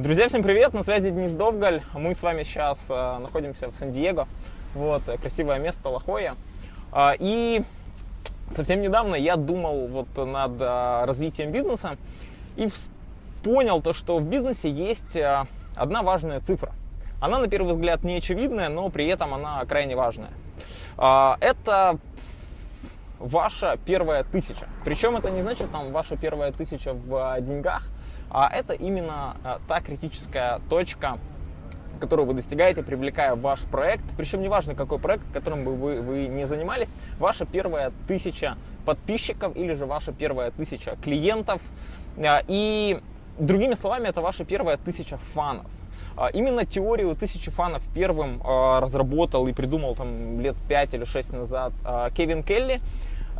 Друзья, всем привет! На связи Денис Довгаль. Мы с вами сейчас э, находимся в Сан-Диего. Вот, э, красивое место Лахоя. Э, и совсем недавно я думал вот над э, развитием бизнеса и понял то, что в бизнесе есть э, одна важная цифра. Она, на первый взгляд, не очевидная, но при этом она крайне важная. Э, это ваша первая тысяча. Причем это не значит там ваша первая тысяча в э, деньгах, а это именно э, та критическая точка, которую вы достигаете, привлекая ваш проект. Причем неважно, какой проект, которым бы вы, вы не занимались, ваша первая тысяча подписчиков или же ваша первая тысяча клиентов. Э, и другими словами, это ваша первая тысяча фанов. Именно теорию тысячи фанов первым разработал и придумал там лет 5 или 6 назад Кевин Келли.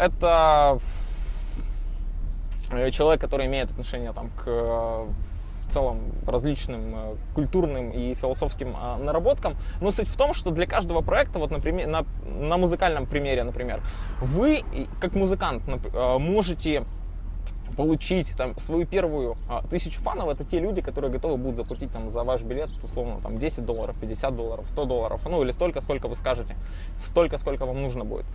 Это э, человек, который имеет отношение там, к э, в целом различным э, культурным и философским наработкам. Но суть в том, что для каждого проекта, вот например, на, на музыкальном примере, например, вы как музыкант можете получить там свою первую а, тысячу фанов, это те люди, которые готовы будут заплатить там за ваш билет, условно, там 10 долларов, 50 долларов, 100 долларов, ну или столько, сколько вы скажете, столько, сколько вам нужно будет.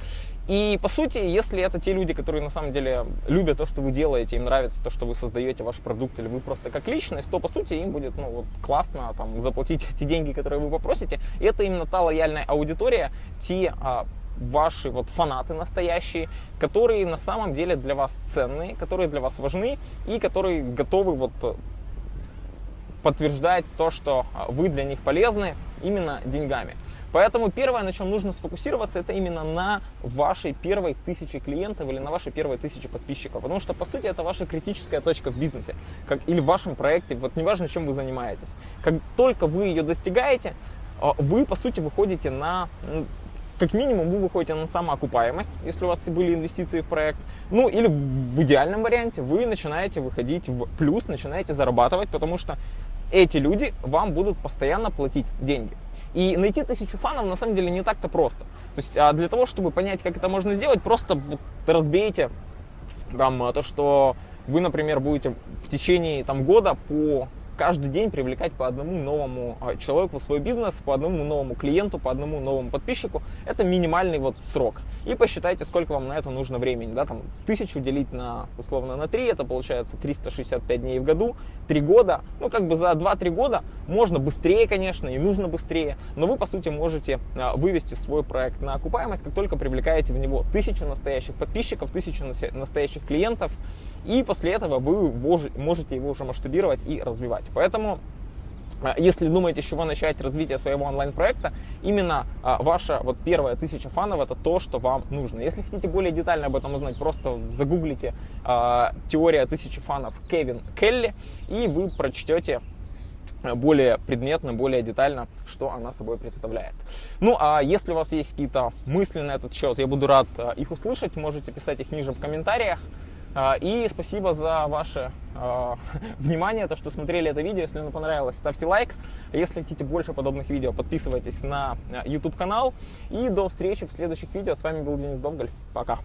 И по сути, если это те люди, которые на самом деле любят то, что вы делаете, им нравится то, что вы создаете ваш продукт, или вы просто как личность, то по сути им будет ну, вот, классно там, заплатить те деньги, которые вы попросите. И это именно та лояльная аудитория, те а, ваши вот фанаты настоящие, которые на самом деле для вас ценные, которые для вас важны и которые готовы вот э, подтверждать то, что а, вы для них полезны именно деньгами. Поэтому первое, на чем нужно сфокусироваться, это именно на вашей первой тысяче клиентов или на вашей первой тысяче подписчиков. Потому что, по сути, это ваша критическая точка в бизнесе как, или в вашем проекте, вот неважно, чем вы занимаетесь. Как только вы ее достигаете, а, вы, по сути, выходите на как минимум вы выходите на самоокупаемость, если у вас были инвестиции в проект. Ну или в идеальном варианте вы начинаете выходить в плюс, начинаете зарабатывать, потому что эти люди вам будут постоянно платить деньги. И найти тысячу фанов на самом деле не так-то просто. То есть а для того, чтобы понять, как это можно сделать, просто разбейте там, то, что вы, например, будете в течение там, года по каждый день привлекать по одному новому а, человеку в свой бизнес, по одному новому клиенту, по одному новому подписчику. Это минимальный вот срок. И посчитайте, сколько вам на это нужно времени. Да, там, тысячу делить на, условно, на 3, это получается 365 дней в году, 3 года. Ну, как бы за 2-3 года можно быстрее, конечно, и нужно быстрее, но вы, по сути, можете а, вывести свой проект на окупаемость, как только привлекаете в него тысячу настоящих подписчиков, тысячу настоящих клиентов, и после этого вы можете его уже масштабировать и развивать. Поэтому а, если думаете, с чего начать развитие своего онлайн-проекта, именно а, ваша вот первая тысяча фанов это то, что вам нужно. Если хотите более детально об этом узнать, просто загуглите а, теория тысячи фанов Кевин Келли, и вы прочтете более предметно, более детально, что она собой представляет. Ну, а если у вас есть какие-то мысли на этот счет, я буду рад их услышать, можете писать их ниже в комментариях. А, и спасибо за ваше э, внимание, то, что смотрели это видео. Если оно понравилось, ставьте лайк. Если хотите больше подобных видео, подписывайтесь на YouTube канал. И до встречи в следующих видео. С вами был Денис Довгаль. Пока.